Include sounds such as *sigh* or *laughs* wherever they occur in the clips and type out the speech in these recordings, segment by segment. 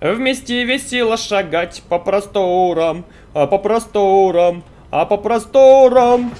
Вместе весело шагать по просторам, а по просторам, а по просторам.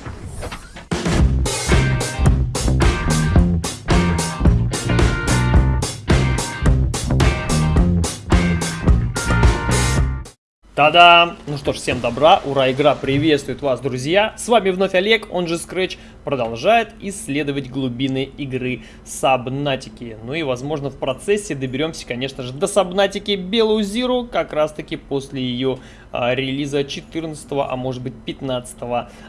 Та-дам! Ну что ж, всем добра, ура, игра приветствует вас, друзья! С вами вновь Олег, он же Scratch, продолжает исследовать глубины игры Сабнатики. Ну и, возможно, в процессе доберемся, конечно же, до Сабнатики Белую Зиру, как раз-таки после ее релиза 14, а может быть 15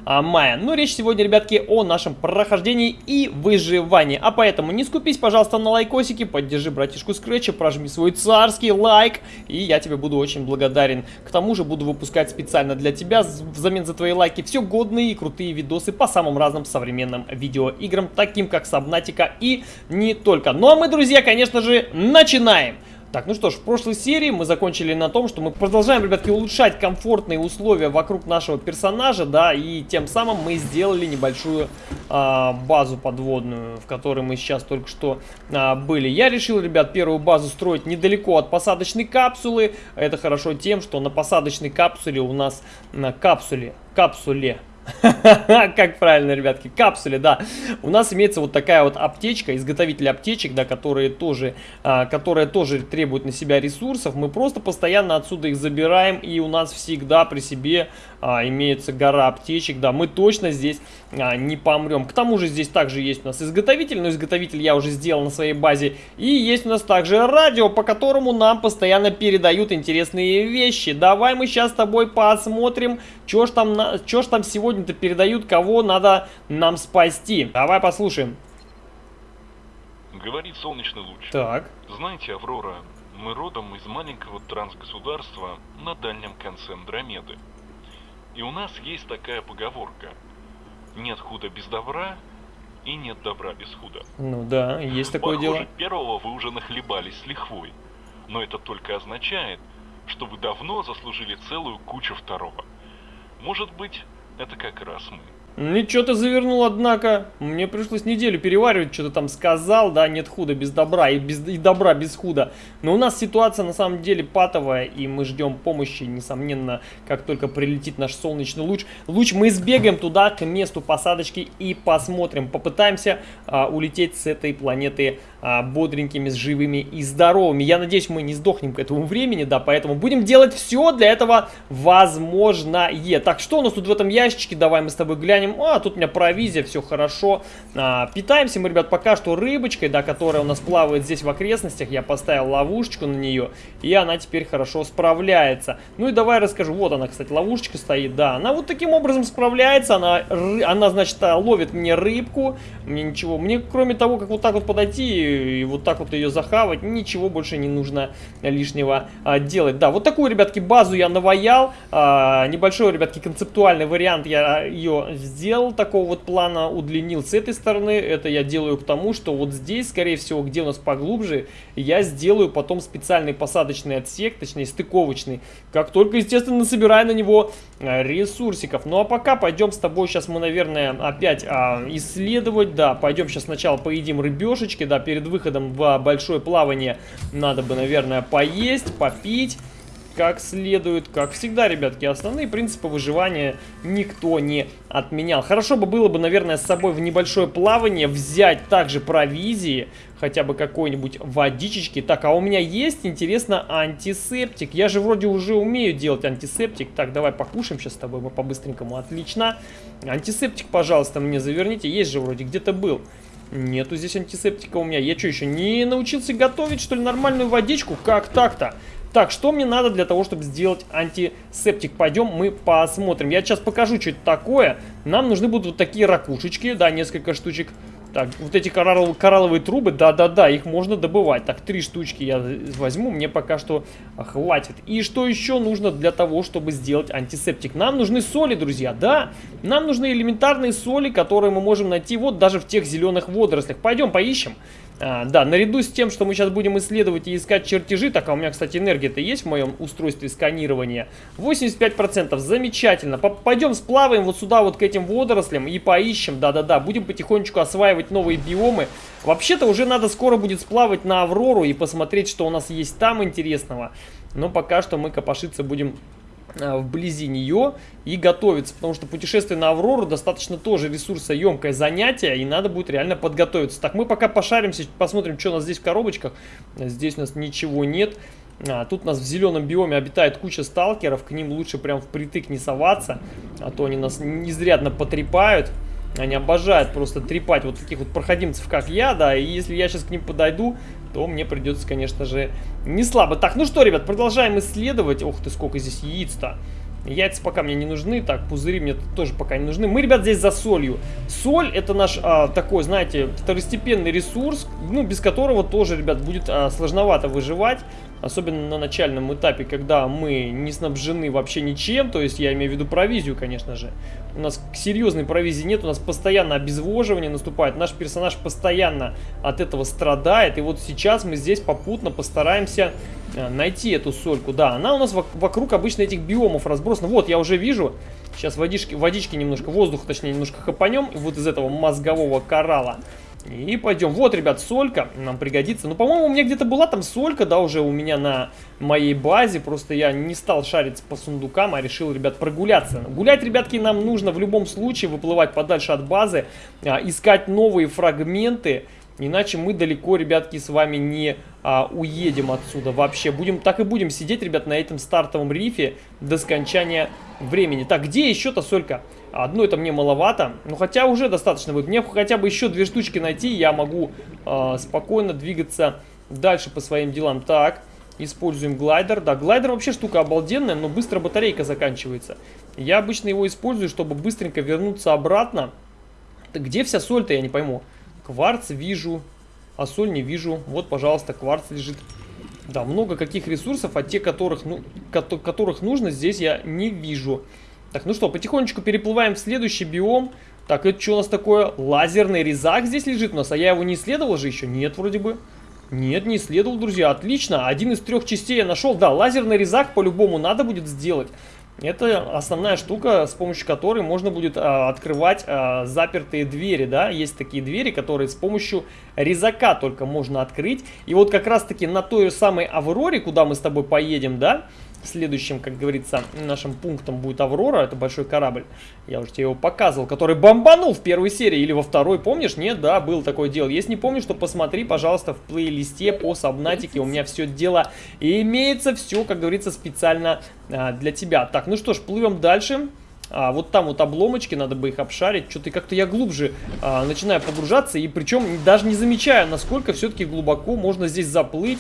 а, мая. Но речь сегодня, ребятки, о нашем прохождении и выживании. А поэтому не скупись, пожалуйста, на лайкосики, поддержи братишку Scratch, прожми свой царский лайк, и я тебе буду очень благодарен. К тому же буду выпускать специально для тебя взамен за твои лайки все годные и крутые видосы по самым разным современным видеоиграм, таким как Сабнатика и не только. Ну а мы, друзья, конечно же, начинаем! Так, ну что ж, в прошлой серии мы закончили на том, что мы продолжаем, ребятки, улучшать комфортные условия вокруг нашего персонажа, да, и тем самым мы сделали небольшую а, базу подводную, в которой мы сейчас только что а, были. Я решил, ребят, первую базу строить недалеко от посадочной капсулы. Это хорошо тем, что на посадочной капсуле у нас на капсуле, капсуле, *laughs* Как правильно, ребятки, капсуле, да. У нас имеется вот такая вот аптечка, изготовитель аптечек, да, которые тоже, а, которые тоже требуют на себя ресурсов. Мы просто постоянно отсюда их забираем, и у нас всегда при себе а, имеется гора аптечек, да. Мы точно здесь а, не помрем. К тому же здесь также есть у нас изготовитель, но изготовитель я уже сделал на своей базе. И есть у нас также радио, по которому нам постоянно передают интересные вещи. Давай мы сейчас с тобой посмотрим, что ж там, что ж там сегодня-то передают, кого надо нам спасти. Давай послушаем. Говорит солнечный луч. Так. Знаете, Аврора, мы родом из маленького трансгосударства на дальнем конце Андромеды. И у нас есть такая поговорка. Нет худа без добра, и нет добра без худа. Ну да, есть такое Похоже, дело. первого вы уже нахлебались с лихвой. Но это только означает, что вы давно заслужили целую кучу второго. Может быть, это как раз мы. Ничего ты завернул, однако. Мне пришлось неделю переваривать, что ты там сказал, да, нет худа без добра и, без, и добра без худа. Но у нас ситуация на самом деле патовая, и мы ждем помощи, несомненно, как только прилетит наш солнечный луч. Луч мы сбегаем туда, к месту посадочки и посмотрим. Попытаемся а, улететь с этой планеты бодренькими, с живыми и здоровыми. Я надеюсь, мы не сдохнем к этому времени, да, поэтому будем делать все для этого возможное. Так, что у нас тут в этом ящичке? Давай мы с тобой глянем а, тут у меня провизия, все хорошо. А, питаемся мы, ребят, пока что рыбочкой, да, которая у нас плавает здесь в окрестностях. Я поставил ловушечку на нее, и она теперь хорошо справляется. Ну и давай расскажу. Вот она, кстати, ловушечка стоит, да. Она вот таким образом справляется. Она, она значит, ловит мне рыбку. Мне ничего, мне кроме того, как вот так вот подойти и вот так вот ее захавать, ничего больше не нужно лишнего а, делать. Да, вот такую, ребятки, базу я наваял. А, небольшой, ребятки, концептуальный вариант я ее сделал такого вот плана, удлинил с этой стороны. Это я делаю к тому, что вот здесь, скорее всего, где у нас поглубже, я сделаю потом специальный посадочный отсек, точнее стыковочный, как только, естественно, собираю на него э, ресурсиков. Ну а пока пойдем с тобой сейчас мы, наверное, опять а, исследовать, да, пойдем сейчас сначала поедим рыбешечки, да, перед выходом в большое плавание надо бы, наверное, поесть, попить как следует. Как всегда, ребятки, основные принципы выживания никто не отменял. Хорошо бы было бы, наверное, с собой в небольшое плавание взять также провизии, хотя бы какой-нибудь водичечки. Так, а у меня есть, интересно, антисептик. Я же вроде уже умею делать антисептик. Так, давай покушаем сейчас с тобой, мы по-быстренькому. Отлично. Антисептик, пожалуйста, мне заверните. Есть же вроде, где-то был. Нету здесь антисептика у меня. Я что, еще не научился готовить, что ли, нормальную водичку? Как так-то? Так, что мне надо для того, чтобы сделать антисептик? Пойдем мы посмотрим. Я сейчас покажу, что это такое. Нам нужны будут вот такие ракушечки, да, несколько штучек. Так, вот эти коралловые, коралловые трубы, да-да-да, их можно добывать. Так, три штучки я возьму, мне пока что хватит. И что еще нужно для того, чтобы сделать антисептик? Нам нужны соли, друзья, да. Нам нужны элементарные соли, которые мы можем найти вот даже в тех зеленых водорослях. Пойдем поищем. А, да, наряду с тем, что мы сейчас будем исследовать и искать чертежи, так, а у меня, кстати, энергия-то есть в моем устройстве сканирования, 85%, замечательно. Пойдем сплаваем вот сюда вот к этим водорослям и поищем, да-да-да, будем потихонечку осваивать новые биомы. Вообще-то уже надо скоро будет сплавать на Аврору и посмотреть, что у нас есть там интересного. Но пока что мы копошиться будем вблизи нее и готовиться, потому что путешествие на Аврору достаточно тоже ресурсоемкое занятие, и надо будет реально подготовиться. Так, мы пока пошаримся, посмотрим, что у нас здесь в коробочках. Здесь у нас ничего нет. А, тут у нас в зеленом биоме обитает куча сталкеров, к ним лучше прям впритык не соваться, а то они нас изрядно потрепают. Они обожают просто трепать вот таких вот проходимцев, как я, да, и если я сейчас к ним подойду, то мне придется, конечно же, не слабо. Так, ну что, ребят, продолжаем исследовать. Ох ты, сколько здесь яиц-то. Яйца пока мне не нужны, так, пузыри мне тоже пока не нужны. Мы, ребят, здесь за солью. Соль это наш а, такой, знаете, второстепенный ресурс, ну, без которого тоже, ребят, будет а, сложновато выживать. Особенно на начальном этапе, когда мы не снабжены вообще ничем, то есть я имею в виду провизию, конечно же. У нас серьезной провизии нет, у нас постоянно обезвоживание наступает, наш персонаж постоянно от этого страдает. И вот сейчас мы здесь попутно постараемся э, найти эту сольку. Да, она у нас вокруг обычно этих биомов разбросана. Вот, я уже вижу, сейчас водички, водички немножко, воздуха точнее немножко хапанем, вот из этого мозгового коралла. И пойдем. Вот, ребят, солька нам пригодится. Ну, по-моему, у меня где-то была там солька, да, уже у меня на моей базе. Просто я не стал шариться по сундукам, а решил, ребят, прогуляться. Гулять, ребятки, нам нужно в любом случае выплывать подальше от базы, а, искать новые фрагменты. Иначе мы далеко, ребятки, с вами не а, уедем отсюда вообще. Будем, так и будем сидеть, ребят, на этом стартовом рифе до скончания времени. Так, где еще-то солька? Одно это мне маловато, но хотя уже достаточно будет. Мне хотя бы еще две штучки найти, я могу э, спокойно двигаться дальше по своим делам. Так, используем глайдер. Да, глайдер вообще штука обалденная, но быстро батарейка заканчивается. Я обычно его использую, чтобы быстренько вернуться обратно. Где вся соль-то, я не пойму. Кварц вижу, а соль не вижу. Вот, пожалуйста, кварц лежит. Да, много каких ресурсов, а те, которых, ну, которых нужно, здесь я не вижу. Так, ну что, потихонечку переплываем в следующий биом. Так, это что у нас такое? Лазерный резак здесь лежит у нас, а я его не исследовал же еще? Нет, вроде бы. Нет, не исследовал, друзья. Отлично, один из трех частей я нашел. Да, лазерный резак по-любому надо будет сделать. Это основная штука, с помощью которой можно будет а, открывать а, запертые двери, да. Есть такие двери, которые с помощью резака только можно открыть. И вот как раз-таки на той самой Авроре, куда мы с тобой поедем, да, Следующим, как говорится, нашим пунктом будет Аврора, это большой корабль. Я уже тебе его показывал, который бомбанул в первой серии или во второй, помнишь? Нет, да, был такое дело. Если не помнишь, то посмотри, пожалуйста, в плейлисте по Сабнатике. У меня все дело и имеется все, как говорится, специально а, для тебя. Так, ну что ж, плывем дальше. А, вот там вот обломочки, надо бы их обшарить. Что-то как-то я глубже а, начинаю погружаться, и причем даже не замечаю, насколько все-таки глубоко можно здесь заплыть.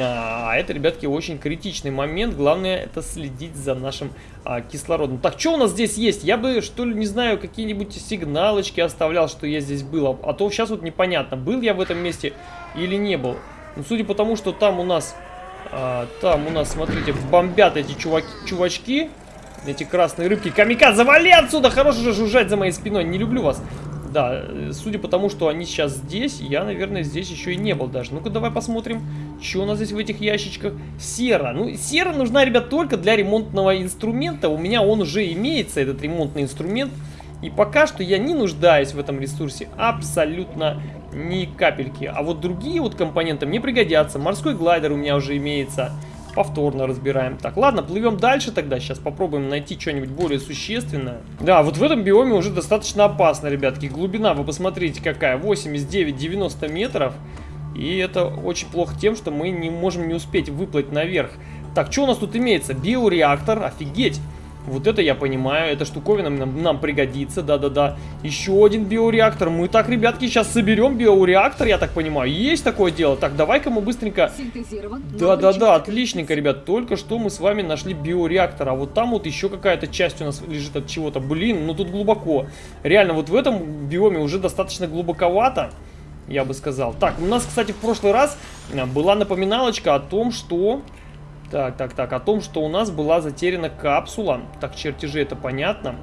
А это, ребятки, очень критичный момент. Главное, это следить за нашим а, кислородом. Так, что у нас здесь есть? Я бы, что ли, не знаю, какие-нибудь сигналочки оставлял, что я здесь был. А то сейчас вот непонятно, был я в этом месте или не был. Ну, судя по тому, что там у нас... А, там у нас, смотрите, бомбят эти чуваки, чувачки. Эти красные рыбки. Камикадзе, завали отсюда! Хорош же жужжать за моей спиной. Не люблю вас. Да, судя по тому, что они сейчас здесь, я, наверное, здесь еще и не был даже. Ну-ка, давай посмотрим, что у нас здесь в этих ящичках. Сера. Ну, сера нужна, ребят, только для ремонтного инструмента. У меня он уже имеется, этот ремонтный инструмент. И пока что я не нуждаюсь в этом ресурсе абсолютно ни капельки. А вот другие вот компоненты мне пригодятся. Морской глайдер у меня уже имеется повторно разбираем. Так, ладно, плывем дальше тогда. Сейчас попробуем найти что-нибудь более существенное. Да, вот в этом биоме уже достаточно опасно, ребятки. Глубина, вы посмотрите, какая. 89-90 метров. И это очень плохо тем, что мы не можем не успеть выплыть наверх. Так, что у нас тут имеется? Биореактор, офигеть. Вот это я понимаю, эта штуковина нам, нам пригодится, да-да-да. Еще один биореактор. Мы так, ребятки, сейчас соберем биореактор, я так понимаю. Есть такое дело? Так, давай-ка мы быстренько... Да-да-да, отличненько, ребят. Только что мы с вами нашли биореактор. А вот там вот еще какая-то часть у нас лежит от чего-то. Блин, ну тут глубоко. Реально, вот в этом биоме уже достаточно глубоковато я бы сказал. Так, у нас, кстати, в прошлый раз э, была напоминалочка о том, что так, так, так. О том, что у нас была затеряна капсула. Так, чертежи это понятно.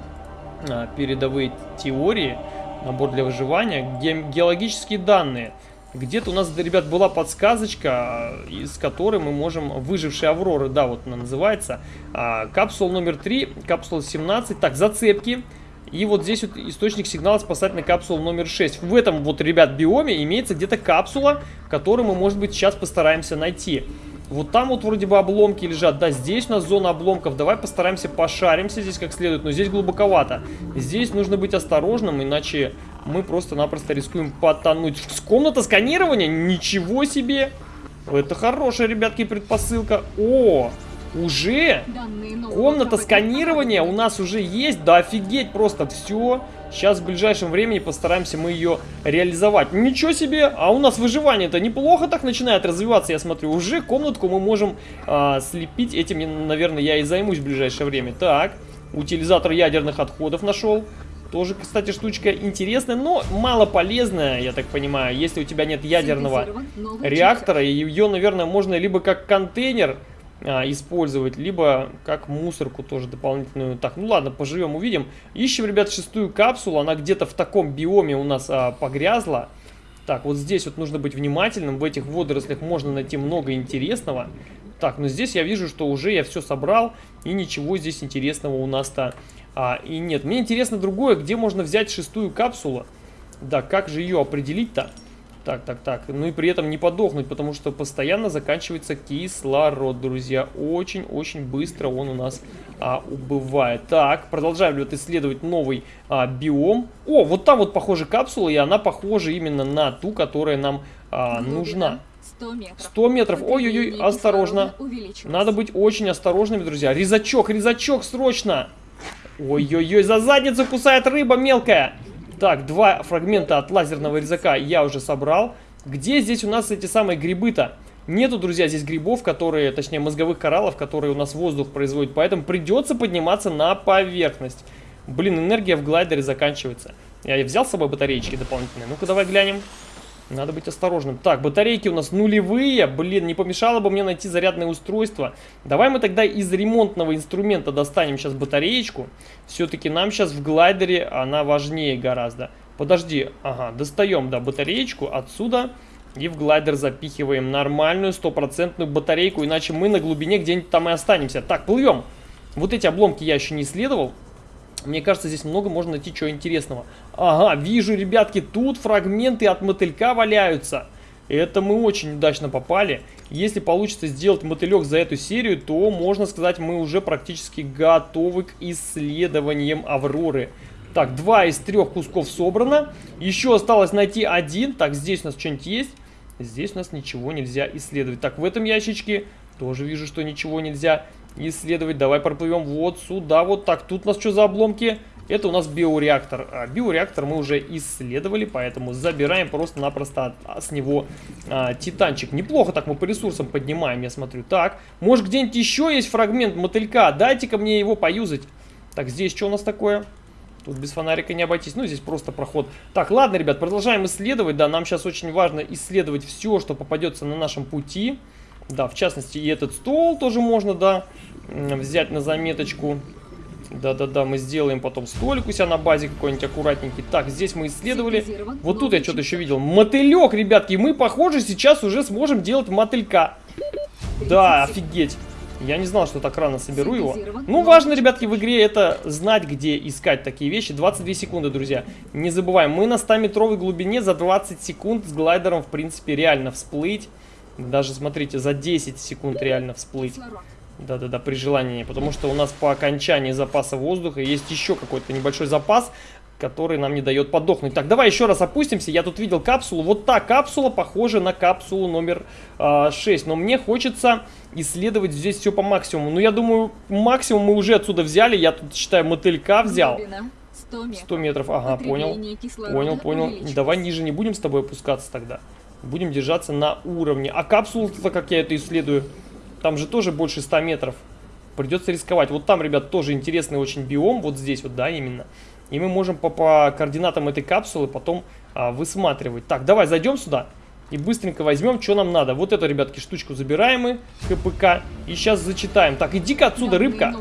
А, передовые теории. Набор для выживания. Ге геологические данные. Где-то у нас, ребят, была подсказочка, из которой мы можем... Выжившие Авроры, да, вот она называется. А, капсула номер 3, капсула 17. Так, зацепки. И вот здесь вот источник сигнала спасательной капсулы номер 6. В этом вот, ребят, биоме имеется где-то капсула, которую мы, может быть, сейчас постараемся найти. Вот там вот вроде бы обломки лежат. Да, здесь у нас зона обломков. Давай постараемся пошаримся здесь как следует. Но здесь глубоковато. Здесь нужно быть осторожным, иначе мы просто-напросто рискуем потонуть. Комната сканирования? Ничего себе! Это хорошая, ребятки, предпосылка. О, уже комната сканирования у нас уже есть. Да офигеть просто все. Сейчас в ближайшем времени постараемся мы ее реализовать. Ничего себе! А у нас выживание-то неплохо так начинает развиваться, я смотрю. Уже комнатку мы можем а, слепить. Этим, наверное, я и займусь в ближайшее время. Так, утилизатор ядерных отходов нашел. Тоже, кстати, штучка интересная, но мало полезная, я так понимаю. Если у тебя нет ядерного реактора, ее, наверное, можно либо как контейнер использовать, либо как мусорку тоже дополнительную. Так, ну ладно, поживем, увидим. Ищем, ребят, шестую капсулу, она где-то в таком биоме у нас а, погрязла. Так, вот здесь вот нужно быть внимательным, в этих водорослях можно найти много интересного. Так, но здесь я вижу, что уже я все собрал, и ничего здесь интересного у нас-то а, и нет. Мне интересно другое, где можно взять шестую капсулу. Да, как же ее определить-то? Так, так, так. Ну и при этом не подохнуть, потому что постоянно заканчивается кислород, друзья. Очень-очень быстро он у нас а, убывает. Так, продолжаем вот исследовать новый а, биом. О, вот там вот похоже капсула, и она похожа именно на ту, которая нам а, нужна. 100 метров. 100 метров. Ой-ой-ой, осторожно. Надо быть очень осторожными, друзья. Резачок, резачок, срочно. Ой-ой-ой, за задницу кусает рыба мелкая. Так, два фрагмента от лазерного резака я уже собрал. Где здесь у нас эти самые грибы-то? Нету, друзья, здесь грибов, которые, точнее, мозговых кораллов, которые у нас воздух производят. Поэтому придется подниматься на поверхность. Блин, энергия в глайдере заканчивается. Я взял с собой батареечки дополнительные. Ну-ка, давай глянем. Надо быть осторожным. Так, батарейки у нас нулевые. Блин, не помешало бы мне найти зарядное устройство. Давай мы тогда из ремонтного инструмента достанем сейчас батареечку. Все-таки нам сейчас в глайдере она важнее гораздо. Подожди, ага, достаем, да, батареечку отсюда. И в глайдер запихиваем нормальную стопроцентную батарейку, иначе мы на глубине где-нибудь там и останемся. Так, плывем. Вот эти обломки я еще не исследовал. Мне кажется, здесь много можно найти чего интересного. Ага, вижу, ребятки, тут фрагменты от мотылька валяются. Это мы очень удачно попали. Если получится сделать мотылек за эту серию, то, можно сказать, мы уже практически готовы к исследованиям Авроры. Так, два из трех кусков собрано. Еще осталось найти один. Так, здесь у нас что-нибудь есть. Здесь у нас ничего нельзя исследовать. Так, в этом ящичке тоже вижу, что ничего нельзя исследовать. Давай проплывем вот сюда, вот так. Тут у нас что за обломки? Это у нас биореактор. А, биореактор мы уже исследовали, поэтому забираем просто-напросто с него а, титанчик. Неплохо так мы по ресурсам поднимаем, я смотрю. Так, может где-нибудь еще есть фрагмент мотылька? Дайте-ка мне его поюзать. Так, здесь что у нас такое? Тут без фонарика не обойтись. Ну, здесь просто проход. Так, ладно, ребят, продолжаем исследовать. Да, нам сейчас очень важно исследовать все, что попадется на нашем пути. Да, в частности, и этот стол тоже можно, да, взять на заметочку. Да-да-да, мы сделаем потом столик у себя на базе какой-нибудь аккуратненький. Так, здесь мы исследовали. Вот тут я что-то еще видел. Мотылек, ребятки. Мы, похоже, сейчас уже сможем делать мотылька. Да, офигеть. Я не знал, что так рано соберу его. Ну, важно, ребятки, в игре это знать, где искать такие вещи. 22 секунды, друзья. Не забываем, мы на 100-метровой глубине за 20 секунд с глайдером, в принципе, реально всплыть. Даже, смотрите, за 10 секунд реально всплыть. Да-да-да, при желании. Потому что у нас по окончании запаса воздуха есть еще какой-то небольшой запас, который нам не дает подохнуть. Так, давай еще раз опустимся. Я тут видел капсулу. Вот та капсула похожа на капсулу номер э, а, 6. Но мне хочется исследовать здесь все по максимуму. Ну, я думаю, максимум мы уже отсюда взяли. Я тут, считаю, мотылька взял. 100 метров. 100 метров, ага, понял. Понял, понял. Давай ниже не будем с тобой опускаться тогда. Будем держаться на уровне. А капсула-то, как я это исследую, там же тоже больше 100 метров. Придется рисковать. Вот там, ребят, тоже интересный очень биом. Вот здесь вот, да, именно. И мы можем по, по координатам этой капсулы потом а, высматривать. Так, давай зайдем сюда. И быстренько возьмем, что нам надо. Вот эту, ребятки, штучку забираем мы, КПК. И сейчас зачитаем. Так, иди-ка отсюда, рыбка.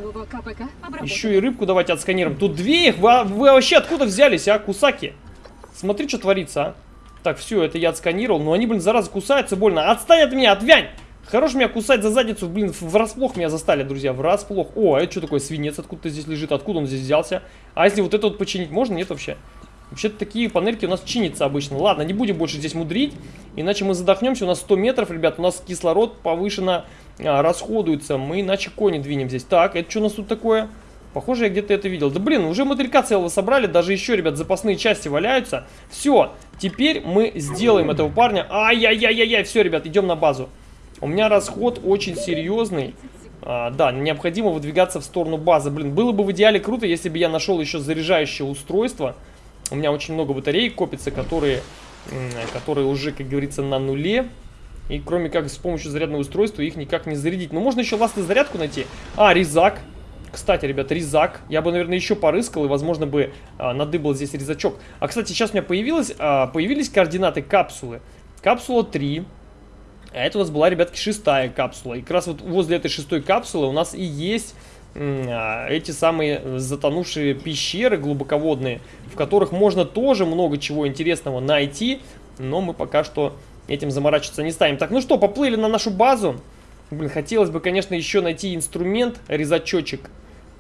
Еще и рыбку давайте отсканируем. Тут две их. Вы, вы вообще откуда взялись, а, кусаки? Смотри, что творится, а. Так, все, это я отсканировал. Но они, блин, зараза, кусаются больно. Отстань от меня, отвянь! Хорош меня кусать за задницу, блин, врасплох меня застали, друзья, врасплох. О, а это что такое, свинец откуда-то здесь лежит, откуда он здесь взялся? А если вот это вот починить можно? Нет вообще? Вообще-то такие панельки у нас чинятся обычно. Ладно, не будем больше здесь мудрить, иначе мы задохнемся. У нас 100 метров, ребят, у нас кислород повышенно а, расходуется. Мы иначе кони двинем здесь. Так, это что у нас тут такое? Похоже, я где-то это видел. Да блин, уже мотылька целого собрали, даже еще, ребят, запасные части валяются. Все, теперь мы сделаем этого парня. Ай-яй-яй-яй-яй, все, ребят, идем на базу. У меня расход очень серьезный. А, да, необходимо выдвигаться в сторону базы. Блин, было бы в идеале круто, если бы я нашел еще заряжающее устройство. У меня очень много батарей копится, которые, которые уже, как говорится, на нуле. И кроме как с помощью зарядного устройства их никак не зарядить. Но можно еще ластную зарядку найти. А, резак. Кстати, ребят, резак. Я бы, наверное, еще порыскал и, возможно, бы а, надыбал здесь резачок. А, кстати, сейчас у меня появилось, а, появились координаты капсулы. Капсула 3. А это у нас была, ребятки, шестая капсула. И как раз вот возле этой шестой капсулы у нас и есть а, эти самые затонувшие пещеры глубоководные, в которых можно тоже много чего интересного найти, но мы пока что этим заморачиваться не станем. Так, ну что, поплыли на нашу базу. Блин, хотелось бы, конечно, еще найти инструмент, резачочек.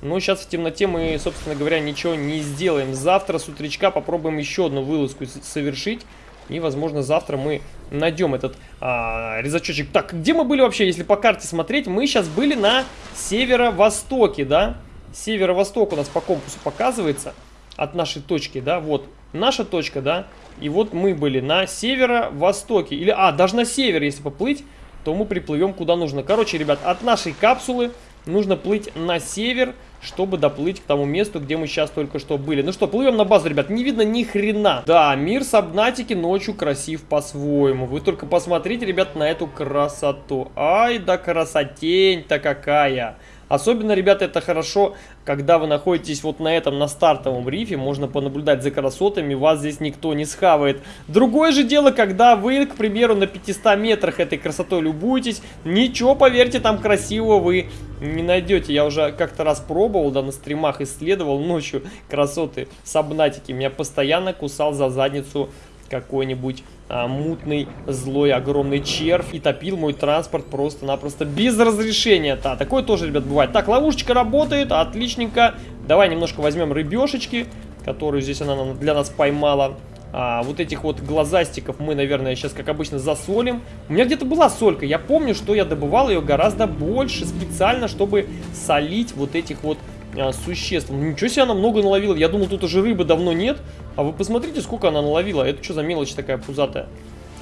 Но сейчас в темноте мы, собственно говоря, ничего не сделаем. Завтра с утречка попробуем еще одну вылазку совершить. И, возможно, завтра мы найдем этот а, резачочек. Так, где мы были вообще, если по карте смотреть? Мы сейчас были на северо-востоке, да? Северо-восток у нас по компасу показывается от нашей точки, да? Вот наша точка, да? И вот мы были на северо-востоке. Или, а, даже на север, если поплыть, то мы приплывем куда нужно. Короче, ребят, от нашей капсулы нужно плыть на север, чтобы доплыть к тому месту, где мы сейчас только что были. Ну что, плывем на базу, ребят. Не видно ни хрена. Да, мир Сабнатики ночью красив по-своему. Вы только посмотрите, ребят, на эту красоту. Ай да красотень-то какая. Особенно, ребята, это хорошо, когда вы находитесь вот на этом, на стартовом рифе, можно понаблюдать за красотами, вас здесь никто не схавает. Другое же дело, когда вы, к примеру, на 500 метрах этой красотой любуетесь, ничего, поверьте, там красивого вы не найдете. Я уже как-то раз пробовал, да, на стримах исследовал ночью красоты сабнатики. Меня постоянно кусал за задницу какой-нибудь а, мутный, злой, огромный червь и топил мой транспорт просто-напросто без разрешения. Да, такое тоже, ребят, бывает. Так, ловушечка работает, отличненько. Давай немножко возьмем рыбешечки, которую здесь она для нас поймала. А, вот этих вот глазастиков мы, наверное, сейчас, как обычно, засолим. У меня где-то была солька. Я помню, что я добывал ее гораздо больше специально, чтобы солить вот этих вот а, существ. Ничего себе она много наловила. Я думал, тут уже рыбы давно нет. А вы посмотрите, сколько она наловила. Это что за мелочь такая пузатая?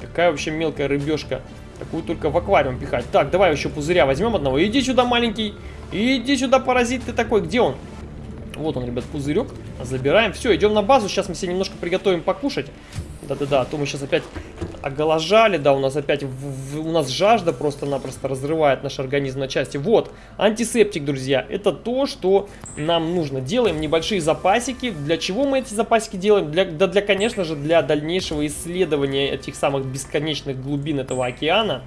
Какая вообще мелкая рыбешка. Такую только в аквариум пихать. Так, давай еще пузыря возьмем одного. Иди сюда, маленький. Иди сюда, паразит ты такой. Где он? Вот он, ребят, пузырек. Забираем. Все, идем на базу. Сейчас мы себе немножко приготовим покушать. Да-да-да, а то мы сейчас опять оголожали, да, у нас опять, в, в, у нас жажда просто-напросто разрывает наш организм на части. Вот, антисептик, друзья, это то, что нам нужно. Делаем небольшие запасики. Для чего мы эти запасики делаем? Для, да, для, конечно же, для дальнейшего исследования этих самых бесконечных глубин этого океана.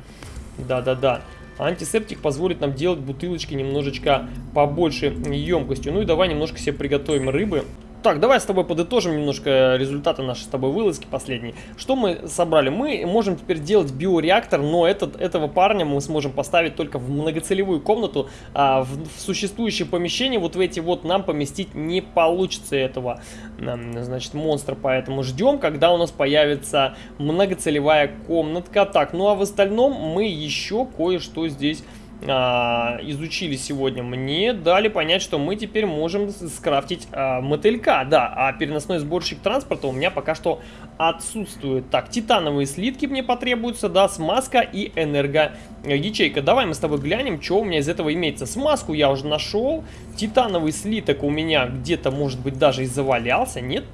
Да-да-да. Антисептик позволит нам делать бутылочки немножечко побольше емкостью. Ну и давай немножко себе приготовим рыбы. Так, давай с тобой подытожим немножко результаты нашей с тобой вылазки последней. Что мы собрали? Мы можем теперь делать биореактор, но этот, этого парня мы сможем поставить только в многоцелевую комнату. А в, в существующее помещение вот в эти вот нам поместить не получится этого, значит, монстра. Поэтому ждем, когда у нас появится многоцелевая комнатка. Так, ну а в остальном мы еще кое-что здесь изучили сегодня, мне дали понять, что мы теперь можем скрафтить а, мотылька. Да, а переносной сборщик транспорта у меня пока что отсутствует. Так, титановые слитки мне потребуются, да, смазка и энергоячейка. Давай мы с тобой глянем, что у меня из этого имеется. Смазку я уже нашел, титановый слиток у меня где-то, может быть, даже и завалялся? Нет.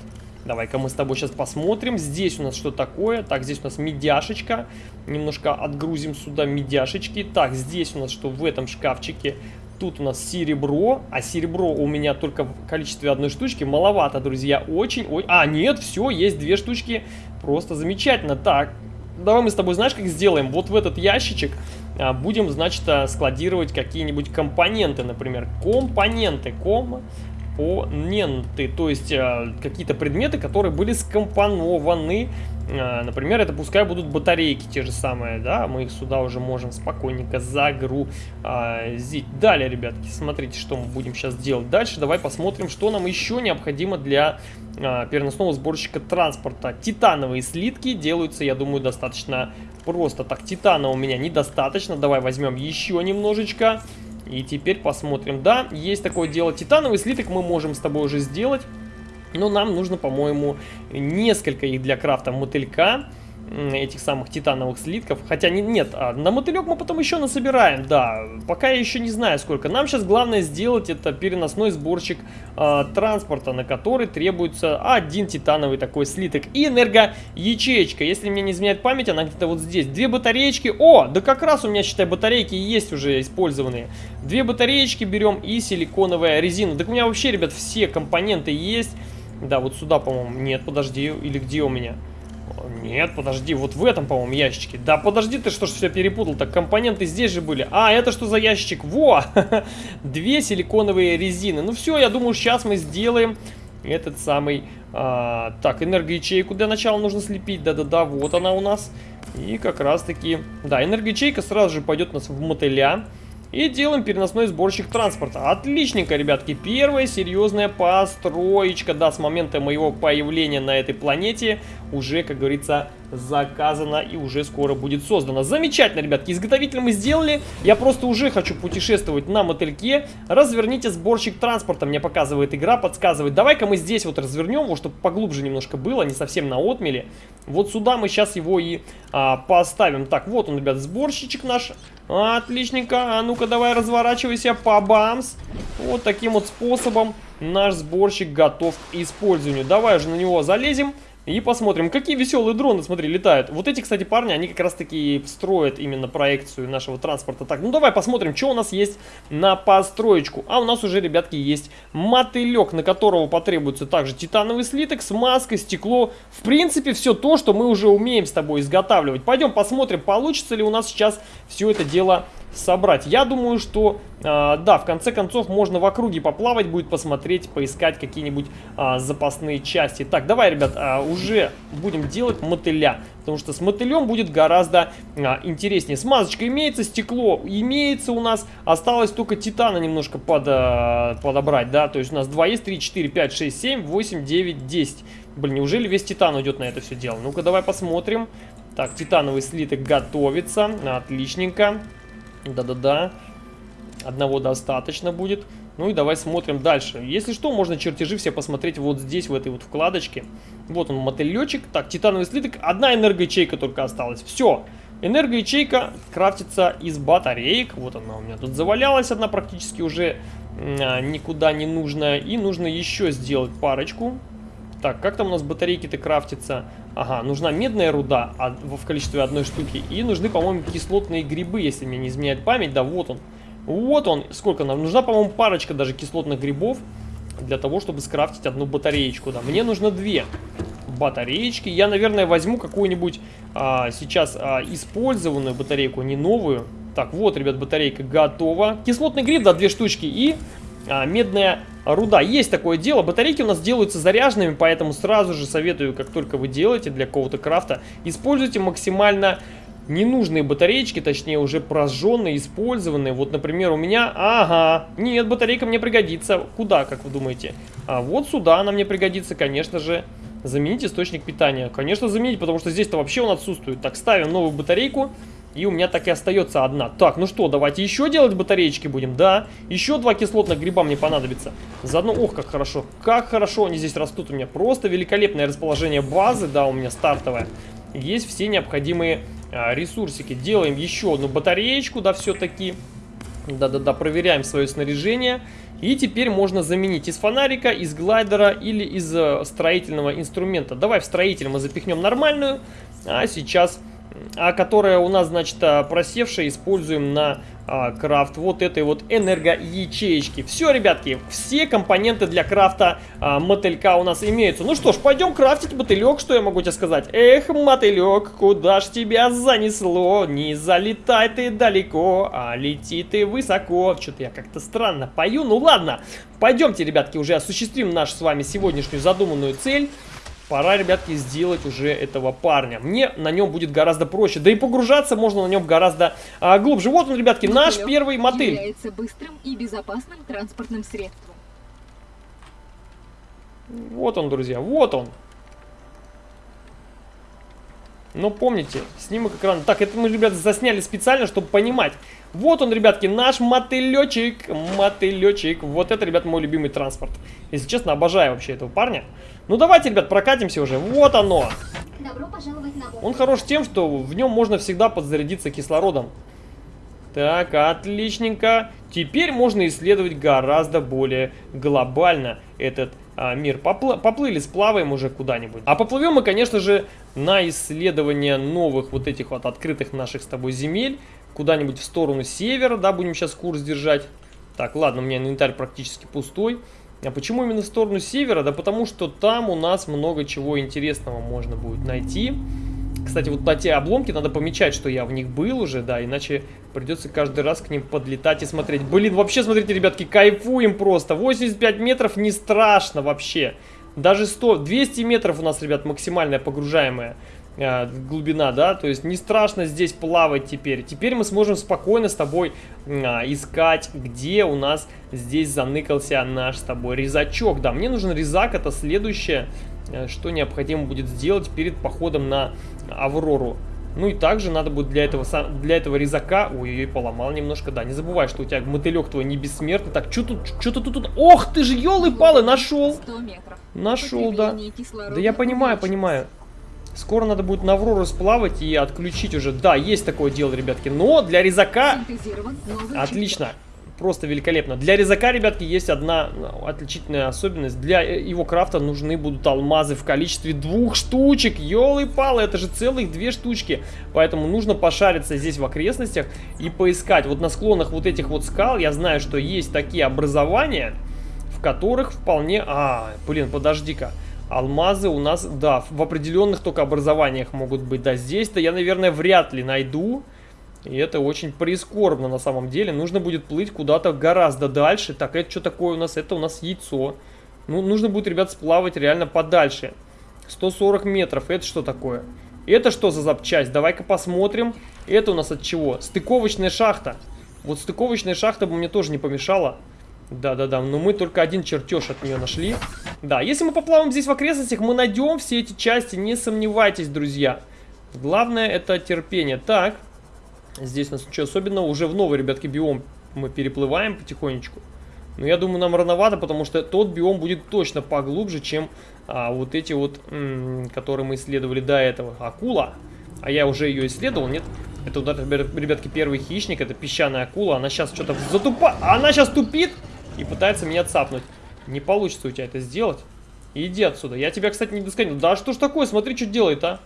Давай-ка мы с тобой сейчас посмотрим. Здесь у нас что такое? Так, здесь у нас медяшечка. Немножко отгрузим сюда медяшечки. Так, здесь у нас что в этом шкафчике? Тут у нас серебро, а серебро у меня только в количестве одной штучки. Маловато, друзья, очень... Ой, а, нет, все, есть две штучки. Просто замечательно. Так, давай мы с тобой, знаешь, как сделаем? Вот в этот ящичек а, будем, значит, а, складировать какие-нибудь компоненты, например. Компоненты. Ком компоненты, то есть э, какие-то предметы, которые были скомпонованы. Э, например, это пускай будут батарейки те же самые, да, мы их сюда уже можем спокойненько загрузить. Далее, ребятки, смотрите, что мы будем сейчас делать. Дальше давай посмотрим, что нам еще необходимо для э, переносного сборщика транспорта. Титановые слитки делаются, я думаю, достаточно просто. Так, титана у меня недостаточно, давай возьмем еще немножечко. И теперь посмотрим. Да, есть такое дело. Титановый слиток мы можем с тобой уже сделать. Но нам нужно, по-моему, несколько их для крафта мотылька этих самых титановых слитков. Хотя не, нет, а на мотылек мы потом еще насобираем, да. Пока я еще не знаю сколько. Нам сейчас главное сделать это переносной сборщик э, транспорта, на который требуется один титановый такой слиток. И энергоячеечка. Если мне не изменяет память, она где-то вот здесь. Две батареечки. О, да как раз у меня, считай, батарейки есть уже использованные. Две батареечки берем и силиконовая резина. Так у меня вообще, ребят, все компоненты есть. Да, вот сюда, по-моему. Нет, подожди, или где у меня? Нет, подожди, вот в этом, по-моему, ящичке. Да подожди ты, что ж все перепутал. Так компоненты здесь же были. А, это что за ящичек? Во! *laughs* Две силиконовые резины. Ну все, я думаю, сейчас мы сделаем этот самый... А, так, энергоячейку для начала нужно слепить. Да-да-да, вот она у нас. И как раз-таки... Да, энергоячейка сразу же пойдет у нас в мотыля. И делаем переносной сборщик транспорта. Отличненько, ребятки. Первая серьезная построечка, да, с момента моего появления на этой планете уже, как говорится, заказана и уже скоро будет создана. Замечательно, ребятки, изготовитель мы сделали. Я просто уже хочу путешествовать на мотыльке. Разверните сборщик транспорта, мне показывает игра, подсказывает. Давай-ка мы здесь вот развернем его, чтобы поглубже немножко было, не совсем на отмеле. Вот сюда мы сейчас его и а, поставим. Так, вот он, ребят, сборщичек наш. Отличненько. А ну-ка, давай разворачивайся по бамс. Вот таким вот способом наш сборщик готов к использованию. Давай уже на него залезем. И посмотрим, какие веселые дроны, смотри, летают. Вот эти, кстати, парни, они как раз таки строят именно проекцию нашего транспорта. Так, ну давай посмотрим, что у нас есть на построечку. А у нас уже, ребятки, есть мотылек, на которого потребуется также титановый слиток, смазка, стекло. В принципе, все то, что мы уже умеем с тобой изготавливать. Пойдем посмотрим, получится ли у нас сейчас все это дело собрать. Я думаю, что, э, да, в конце концов можно в округе поплавать, будет посмотреть, поискать какие-нибудь э, запасные части. Так, давай, ребят, э, уже будем делать мотыля, потому что с мотылем будет гораздо э, интереснее. Смазочка имеется, стекло имеется у нас, осталось только титана немножко под, э, подобрать, да, то есть у нас 2 есть, 3, 4, 5, 6, 7, 8, 9, 10. Блин, неужели весь титан уйдет на это все дело? Ну-ка, давай посмотрим. Так, титановый слиток готовится, отличненько. Да-да-да. Одного достаточно будет. Ну и давай смотрим дальше. Если что, можно чертежи все посмотреть вот здесь, в этой вот вкладочке. Вот он, мотылечек. Так, титановый слиток. Одна энергоячейка только осталась. Все. Энергоячейка крафтится из батареек. Вот она у меня тут завалялась одна практически уже а, никуда не нужная. И нужно еще сделать парочку. Так, как там у нас батарейки-то крафтятся? Ага, нужна медная руда а, в количестве одной штуки. И нужны, по-моему, кислотные грибы, если мне не изменяет память. Да, вот он. Вот он. Сколько нам? Нужна, по-моему, парочка даже кислотных грибов для того, чтобы скрафтить одну батареечку. Да, мне нужно две батареечки. Я, наверное, возьму какую-нибудь а, сейчас а, использованную батарейку, не новую. Так, вот, ребят, батарейка готова. Кислотный гриб, да, две штучки. И а, медная руда. Есть такое дело. Батарейки у нас делаются заряженными, поэтому сразу же советую, как только вы делаете для какого-то крафта, используйте максимально ненужные батареечки, точнее уже прожженные, использованные. Вот, например, у меня... Ага, нет, батарейка мне пригодится. Куда, как вы думаете? А вот сюда она мне пригодится, конечно же. Заменить источник питания. Конечно, заменить, потому что здесь-то вообще он отсутствует. Так, ставим новую батарейку. И у меня так и остается одна. Так, ну что, давайте еще делать батареечки будем? Да, еще два кислотных гриба мне понадобится. Заодно, ох, как хорошо. Как хорошо они здесь растут у меня. Просто великолепное расположение базы, да, у меня стартовое. Есть все необходимые а, ресурсики. Делаем еще одну батареечку, да, все-таки. Да-да-да, проверяем свое снаряжение. И теперь можно заменить из фонарика, из глайдера или из э, строительного инструмента. Давай в строитель мы запихнем нормальную, а сейчас а которая у нас, значит, а, просевшая, используем на а, крафт вот этой вот энергоячеечки. Все, ребятки, все компоненты для крафта а, мотылька у нас имеются. Ну что ж, пойдем крафтить мотылек, что я могу тебе сказать? Эх, мотылек, куда ж тебя занесло? Не залетай ты далеко, а лети ты высоко. Что-то я как-то странно пою. Ну ладно, пойдемте, ребятки, уже осуществим нашу с вами сегодняшнюю задуманную цель пора, ребятки, сделать уже этого парня. Мне на нем будет гораздо проще. Да и погружаться можно на нем гораздо а, глубже. Вот он, ребятки, Мотылек наш первый мотыль. является быстрым и безопасным транспортным средством. Вот он, друзья, вот он. Но помните, снимок экрана. Так, это мы, ребята, засняли специально, чтобы понимать. Вот он, ребятки, наш мотылечек. Мотылечек. Вот это, ребят, мой любимый транспорт. Если честно, обожаю вообще этого парня. Ну давайте, ребят, прокатимся уже. Вот оно. Добро пожаловать на Он хорош тем, что в нем можно всегда подзарядиться кислородом. Так, отличненько. Теперь можно исследовать гораздо более глобально этот а, мир. Попл поплыли, сплаваем уже куда-нибудь. А поплывем мы, конечно же, на исследование новых вот этих вот открытых наших с тобой земель. Куда-нибудь в сторону севера, да, будем сейчас курс держать. Так, ладно, у меня инвентарь практически пустой. А почему именно в сторону севера? Да потому что там у нас много чего интересного можно будет найти. Кстати, вот на те обломки надо помечать, что я в них был уже, да, иначе придется каждый раз к ним подлетать и смотреть. Блин, вообще, смотрите, ребятки, кайфуем просто. 85 метров не страшно вообще. Даже 100, 200 метров у нас, ребят, максимальная погружаемая э, глубина, да, то есть не страшно здесь плавать теперь. Теперь мы сможем спокойно с тобой э, искать, где у нас здесь заныкался наш с тобой резачок. Да, мне нужен резак, это следующее, э, что необходимо будет сделать перед походом на Аврору. Ну и также надо будет для этого, для этого резака... Ой-ой-ой, поломал немножко, да. Не забывай, что у тебя мотылек твой не бессмертный. Так, что тут, что тут, тут... Ох ты же, елы-палы, нашел! Нашел, да. Да я понимаю, понимаю. Скоро надо будет на Аврору сплавать и отключить уже. Да, есть такое дело, ребятки. Но для резака... Отлично просто великолепно. Для резака, ребятки, есть одна ну, отличительная особенность. Для э, его крафта нужны будут алмазы в количестве двух штучек. Ёлы-палы, это же целых две штучки. Поэтому нужно пошариться здесь в окрестностях и поискать. Вот на склонах вот этих вот скал я знаю, что есть такие образования, в которых вполне... А, блин, подожди-ка. Алмазы у нас, да, в определенных только образованиях могут быть. Да, здесь-то я, наверное, вряд ли найду. И это очень прискорбно на самом деле. Нужно будет плыть куда-то гораздо дальше. Так, это что такое у нас? Это у нас яйцо. Ну, нужно будет, ребят, сплавать реально подальше. 140 метров. Это что такое? Это что за запчасть? Давай-ка посмотрим. Это у нас от чего? Стыковочная шахта. Вот стыковочная шахта бы мне тоже не помешала. Да-да-да, но мы только один чертеж от нее нашли. Да, если мы поплаваем здесь в окрестностях, мы найдем все эти части, не сомневайтесь, друзья. Главное это терпение. Так, Здесь у нас ничего особенного. Уже в новый, ребятки, биом мы переплываем потихонечку. Но я думаю, нам рановато, потому что тот биом будет точно поглубже, чем а, вот эти вот, которые мы исследовали до этого. Акула. А я уже ее исследовал, нет? Это, ребятки, первый хищник, это песчаная акула. Она сейчас что-то затупа... Она сейчас тупит и пытается меня цапнуть. Не получится у тебя это сделать. Иди отсюда. Я тебя, кстати, не досканил. Да что ж такое? Смотри, что делает, а.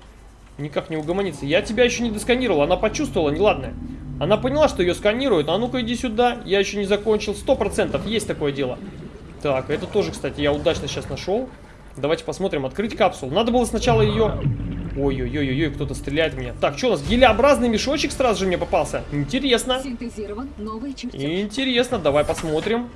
Никак не угомонится. Я тебя еще не досканировал. Она почувствовала неладное. Она поняла, что ее сканируют. А ну-ка иди сюда. Я еще не закончил. Сто процентов есть такое дело. Так, это тоже, кстати, я удачно сейчас нашел. Давайте посмотрим. Открыть капсулу. Надо было сначала ее... Ой-ой-ой-ой, кто-то стреляет в меня. Так, что у нас? Гелеобразный мешочек сразу же мне попался. Интересно. Интересно, давай посмотрим.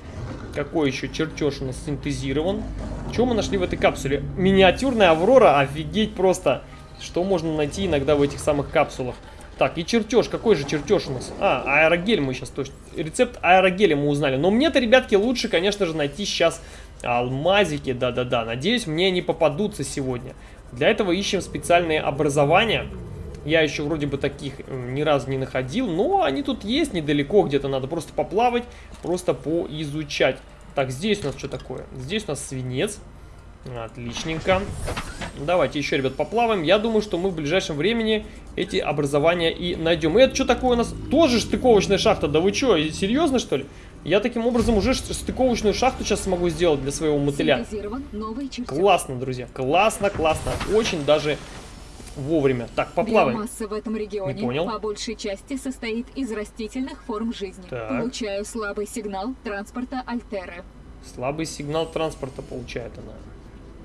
Какой еще чертеж у нас синтезирован? Что мы нашли в этой капсуле? Миниатюрная Аврора, офигеть просто. Что можно найти иногда в этих самых капсулах? Так, и чертеж. Какой же чертеж у нас? А, аэрогель мы сейчас точно... Рецепт аэрогеля мы узнали. Но мне-то, ребятки, лучше, конечно же, найти сейчас алмазики. Да-да-да. Надеюсь, мне они попадутся сегодня. Для этого ищем специальные образования. Я еще вроде бы таких ни разу не находил, но они тут есть недалеко, где-то надо просто поплавать, просто поизучать. Так, здесь у нас что такое? Здесь у нас свинец. Отличненько. Давайте еще, ребят, поплаваем. Я думаю, что мы в ближайшем времени эти образования и найдем. И это что такое у нас? Тоже стыковочная шахта. Да вы что, серьезно, что ли? Я таким образом уже стыковочную шахту сейчас смогу сделать для своего мотыля. Классно, друзья. Классно, классно. Очень даже вовремя. Так, поплаваем. Биомасса в этом регионе Не понял. по большей части состоит из растительных форм жизни. Так. Получаю слабый сигнал транспорта Альтеры. Слабый сигнал транспорта получает она.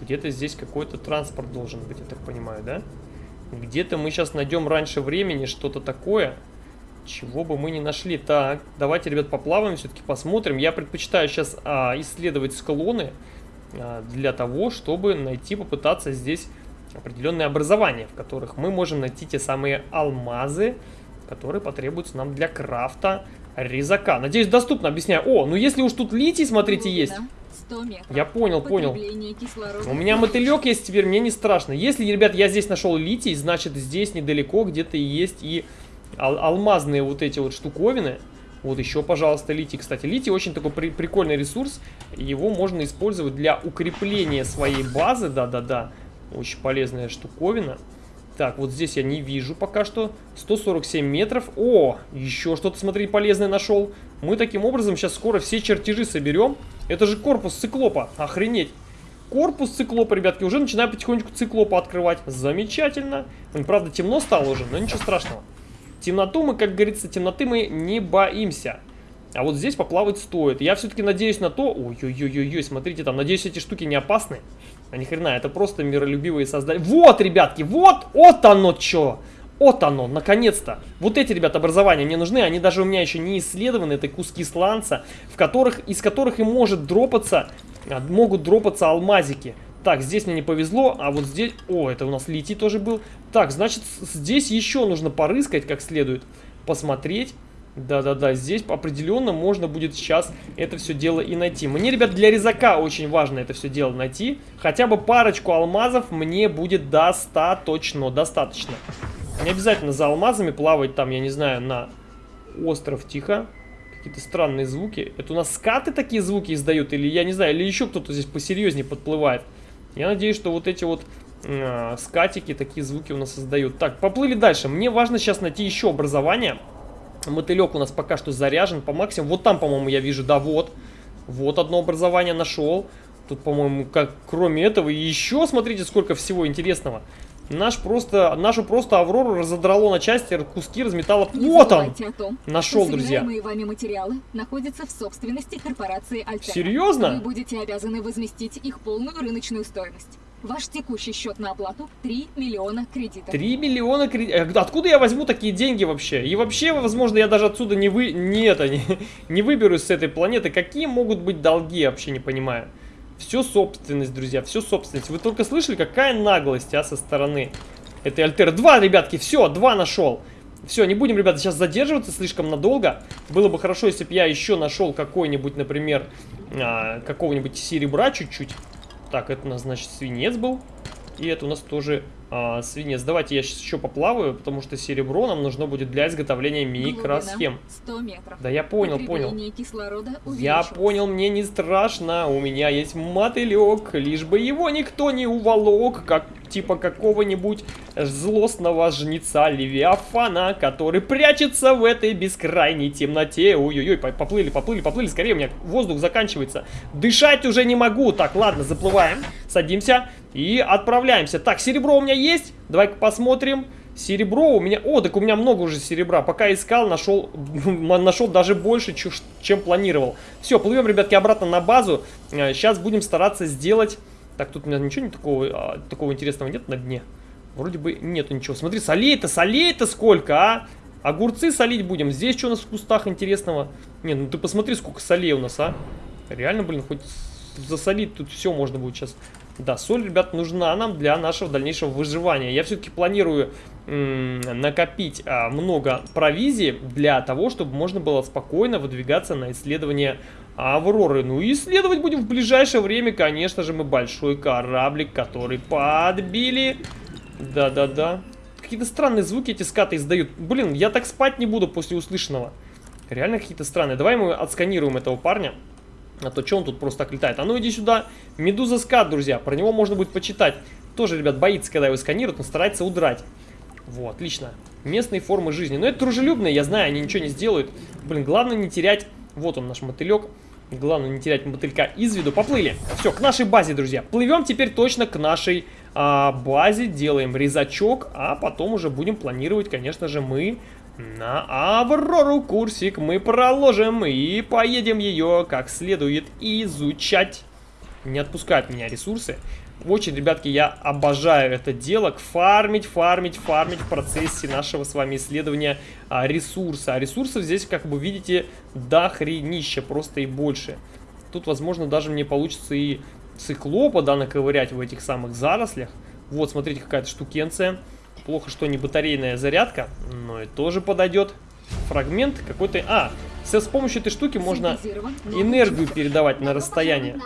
Где-то здесь какой-то транспорт должен быть, я так понимаю, да? Где-то мы сейчас найдем раньше времени что-то такое, чего бы мы не нашли. Так, давайте, ребят, поплаваем, все-таки посмотрим. Я предпочитаю сейчас а, исследовать склоны а, для того, чтобы найти, попытаться здесь определенные образования, в которых мы можем найти те самые алмазы, которые потребуются нам для крафта резака. Надеюсь, доступно, объясняю. О, ну если уж тут литий, смотрите, есть. Глубина 100 метров. Я понял, понял. Кислорода У меня мотылек есть теперь, мне не страшно. Если, ребят, я здесь нашел литий, значит здесь недалеко где-то есть и ал- алмазные вот эти вот штуковины. Вот еще, пожалуйста, литий. Кстати, литий очень такой при- прикольный ресурс. Его можно использовать для укрепления своей базы. Да-да-да. Очень полезная штуковина. Так, вот здесь я не вижу пока что. 147 метров. О, еще что-то, смотри, полезное нашел. Мы таким образом сейчас скоро все чертежи соберем. Это же корпус циклопа. Охренеть. Корпус циклопа, ребятки, уже начинаю потихонечку циклопа открывать. Замечательно. Правда, темно стало уже, но ничего страшного. Темноту мы, как говорится, темноты мы не боимся. А вот здесь поплавать стоит. Я все-таки надеюсь на то... Ой-ой-ой-ой, смотрите там. Надеюсь, эти штуки не опасны. А ни хрена, это просто миролюбивые создания. Вот, ребятки, вот, вот оно что. Вот оно, наконец-то. Вот эти, ребят, образования мне нужны. Они даже у меня еще не исследованы. Это куски сланца, в которых, из которых и может дропаться, а, могут дропаться алмазики. Так, здесь мне не повезло, а вот здесь... О, это у нас литий тоже был. Так, значит, здесь еще нужно порыскать как следует. Посмотреть. Да-да-да, здесь определенно можно будет сейчас это все дело и найти. Мне, ребят, для резака очень важно это все дело найти. Хотя бы парочку алмазов мне будет достаточно, достаточно. Не обязательно за алмазами плавать там, я не знаю, на остров тихо. Какие-то странные звуки. Это у нас скаты такие звуки издают? Или, я не знаю, или еще кто-то здесь посерьезнее подплывает? Я надеюсь, что вот эти вот э, скатики такие звуки у нас создают. Так, поплыли дальше. Мне важно сейчас найти еще образование. Мотылек у нас пока что заряжен по максимуму. Вот там, по-моему, я вижу, да, вот. Вот одно образование нашел. Тут, по-моему, как кроме этого еще, смотрите, сколько всего интересного. Наш просто, нашу просто Аврору разодрало на части, куски разметало. Не Вот он! о том, Нашел, друзья. вами материалы находятся в собственности корпорации Альтера. Серьезно? Вы будете обязаны возместить их полную рыночную стоимость. Ваш текущий счет на оплату 3 миллиона кредитов. 3 миллиона кредитов. Откуда я возьму такие деньги вообще? И вообще, возможно, я даже отсюда не вы... Не это, не, *laughs* не выберусь с этой планеты. Какие могут быть долги, я вообще не понимаю. Все собственность, друзья, все собственность. Вы только слышали, какая наглость, а, со стороны этой Альтеры. Два, ребятки, все, два нашел. Все, не будем, ребята, сейчас задерживаться слишком надолго. Было бы хорошо, если бы я еще нашел какой-нибудь, например, а, какого-нибудь серебра чуть-чуть. Так, это у нас, значит, свинец был. И это у нас тоже а, свинец. Давайте я сейчас еще поплаваю, потому что серебро нам нужно будет для изготовления микросхем. Глубина 100 метров. Да я понял, понял. Я понял, мне не страшно, у меня есть мотылек, лишь бы его никто не уволок, как типа какого-нибудь злостного жнеца Левиафана, который прячется в этой бескрайней темноте. Ой-ой-ой, по- поплыли, поплыли, поплыли, скорее, у меня воздух заканчивается. Дышать уже не могу. Так, ладно, заплываем, садимся и отправляемся. Так, серебро у меня есть, давай-ка посмотрим. Серебро у меня... О, так у меня много уже серебра. Пока искал, нашел, *laughs* нашел даже больше, чем планировал. Все, плывем, ребятки, обратно на базу. Сейчас будем стараться сделать... Так, тут у меня ничего не такого, а, такого интересного нет на дне. Вроде бы нету ничего. Смотри, солей-то, солей-то сколько, а? Огурцы солить будем. Здесь что у нас в кустах интересного? Не, ну ты посмотри, сколько солей у нас, а? Реально, блин, хоть засолить тут все можно будет сейчас. Да, соль, ребят, нужна нам для нашего дальнейшего выживания. Я все-таки планирую накопить а, много провизии для того, чтобы можно было спокойно выдвигаться на исследование Авроры. Ну и исследовать будем в ближайшее время, конечно же, мы большой кораблик, который подбили. Да-да-да. Какие-то странные звуки эти скаты издают. Блин, я так спать не буду после услышанного. Реально какие-то странные. Давай мы отсканируем этого парня. А то что он тут просто так летает? А ну иди сюда. Медуза скат, друзья. Про него можно будет почитать. Тоже, ребят, боится, когда его сканируют, но старается удрать. Вот, отлично. Местные формы жизни. Но это дружелюбные, я знаю, они ничего не сделают. Блин, главное не терять. Вот он, наш мотылек. Главное не терять мотылька из виду. Поплыли. Все, к нашей базе, друзья. Плывем теперь точно к нашей а, базе. Делаем резачок, а потом уже будем планировать, конечно же, мы на Аврору курсик мы проложим и поедем ее как следует изучать. Не отпускают меня ресурсы. Очень, ребятки, я обожаю это дело. Фармить, фармить, фармить в процессе нашего с вами исследования а, ресурса. А ресурсов здесь, как вы видите, до хренища, просто и больше. Тут, возможно, даже мне получится и циклопа, да, наковырять в этих самых зарослях. Вот, смотрите, какая-то штукенция. Плохо, что не батарейная зарядка, но и тоже подойдет. Фрагмент какой-то... А, с, помощью этой штуки можно энергию передавать на расстояние.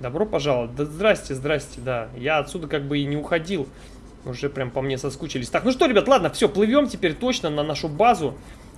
Добро пожаловать. Да здрасте, здрасте, да. Я отсюда как бы и не уходил. Уже прям по мне соскучились. Так, ну что, ребят, ладно, все, плывем теперь точно на нашу базу.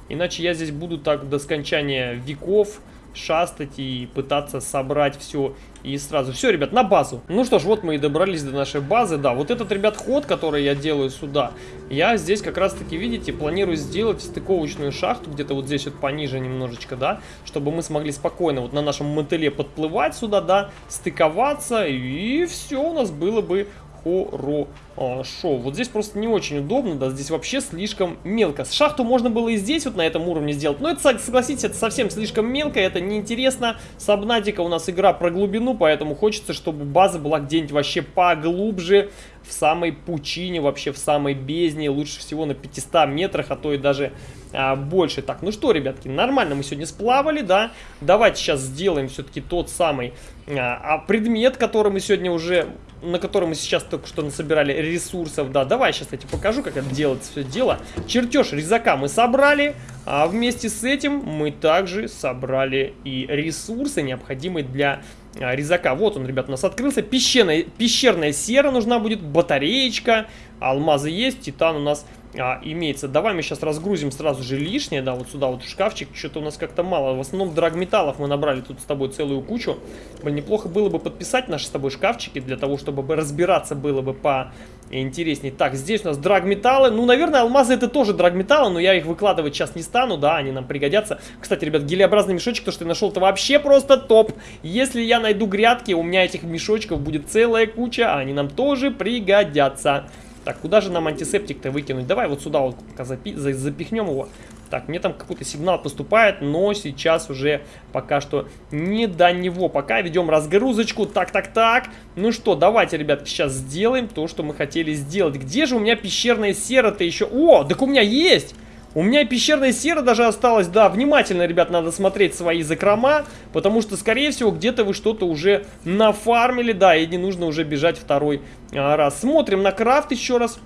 Иначе я здесь буду так до скончания веков шастать и пытаться собрать все и сразу. Все, ребят, на базу. Ну что ж, вот мы и добрались до нашей базы. Да, вот этот, ребят, ход, который я делаю сюда, я здесь как раз-таки, видите, планирую сделать стыковочную шахту, где-то вот здесь вот пониже немножечко, да, чтобы мы смогли спокойно вот на нашем мотыле подплывать сюда, да, стыковаться, и все у нас было бы хорошо. Вот здесь просто не очень удобно, да, здесь вообще слишком мелко. Шахту можно было и здесь вот на этом уровне сделать, но это, согласитесь, это совсем слишком мелко, это неинтересно. Сабнатика у нас игра про глубину, поэтому хочется, чтобы база была где-нибудь вообще поглубже, в самой пучине, вообще в самой бездне, лучше всего на 500 метрах, а то и даже а, больше. Так, ну что, ребятки, нормально мы сегодня сплавали, да? Давайте сейчас сделаем все-таки тот самый а, а предмет, который мы сегодня уже на котором мы сейчас только что насобирали ресурсов. Да, давай сейчас я тебе покажу, как это делается все дело. Чертеж резака мы собрали, а вместе с этим мы также собрали и ресурсы, необходимые для а, резака. Вот он, ребят, у нас открылся. Пещерная, пещерная сера нужна будет, батареечка, алмазы есть, титан у нас а, имеется. Давай мы сейчас разгрузим сразу же лишнее, да, вот сюда вот в шкафчик. Что-то у нас как-то мало. В основном драгметаллов мы набрали тут с тобой целую кучу. Блин, неплохо было бы подписать наши с тобой шкафчики, для того, чтобы разбираться было бы по интересней. Так, здесь у нас драгметаллы. Ну, наверное, алмазы это тоже драгметаллы, но я их выкладывать сейчас не стану, да, они нам пригодятся. Кстати, ребят, гелеобразный мешочек, то, что я нашел, это вообще просто топ. Если я найду грядки, у меня этих мешочков будет целая куча, а они нам тоже пригодятся. Так, куда же нам антисептик-то выкинуть? Давай вот сюда вот запи запихнем его. Так, мне там какой-то сигнал поступает, но сейчас уже пока что не до него. Пока ведем разгрузочку. Так, так, так. Ну что, давайте, ребят, сейчас сделаем то, что мы хотели сделать. Где же у меня пещерная сера-то еще? О, так у меня есть! У меня пещерная сера даже осталась. Да, внимательно, ребят, надо смотреть свои закрома, потому что, скорее всего, где-то вы что-то уже нафармили, да, и не нужно уже бежать второй а, раз. Смотрим на крафт еще раз.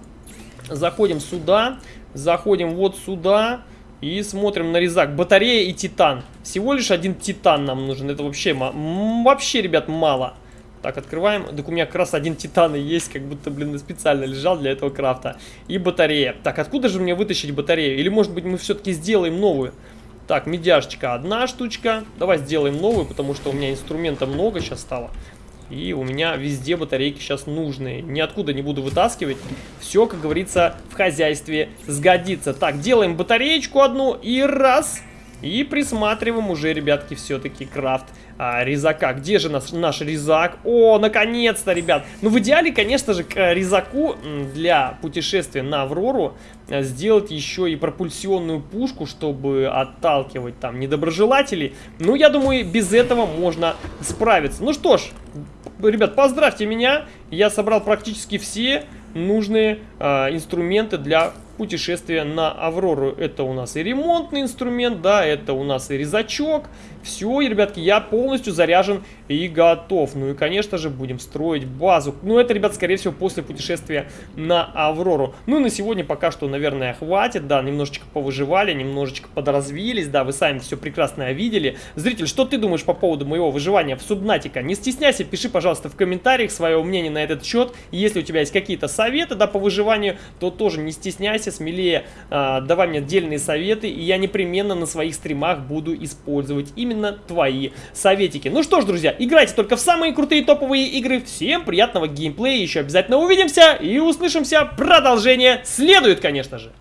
Заходим сюда, заходим вот сюда и смотрим на резак. Батарея и титан. Всего лишь один титан нам нужен. Это вообще, вообще, ребят, мало. Так, открываем. Так у меня как раз один титан и есть, как будто, блин, специально лежал для этого крафта. И батарея. Так, откуда же мне вытащить батарею? Или, может быть, мы все-таки сделаем новую? Так, медяшечка одна штучка. Давай сделаем новую, потому что у меня инструмента много сейчас стало. И у меня везде батарейки сейчас нужные. Ниоткуда не буду вытаскивать. Все, как говорится, в хозяйстве сгодится. Так, делаем батареечку одну и раз. И присматриваем уже, ребятки, все-таки крафт а, резака. Где же наш, наш резак? О, наконец-то, ребят. Ну, в идеале, конечно же, к э, резаку для путешествия на Аврору э, сделать еще и пропульсионную пушку, чтобы отталкивать там недоброжелателей. Ну, я думаю, без этого можно справиться. Ну что ж, ребят, поздравьте меня. Я собрал практически все нужные э, инструменты для путешествия на Аврору. Это у нас и ремонтный инструмент, да, это у нас и резачок. Все, ребятки, я полностью заряжен и готов. Ну и, конечно же, будем строить базу. Ну, это, ребят, скорее всего, после путешествия на Аврору. Ну и на сегодня пока что, наверное, хватит. Да, немножечко повыживали, немножечко подразвились. Да, вы сами все прекрасно видели. Зритель, что ты думаешь по поводу моего выживания в Субнатика? Не стесняйся, пиши, пожалуйста, в комментариях свое мнение на этот счет. Если у тебя есть какие-то советы, да, по выживанию, то тоже не стесняйся, смелее э, давай мне отдельные советы. И я непременно на своих стримах буду использовать именно твои советики. Ну что ж, друзья, играйте только в самые крутые топовые игры. Всем приятного геймплея, еще обязательно увидимся и услышимся. Продолжение следует, конечно же.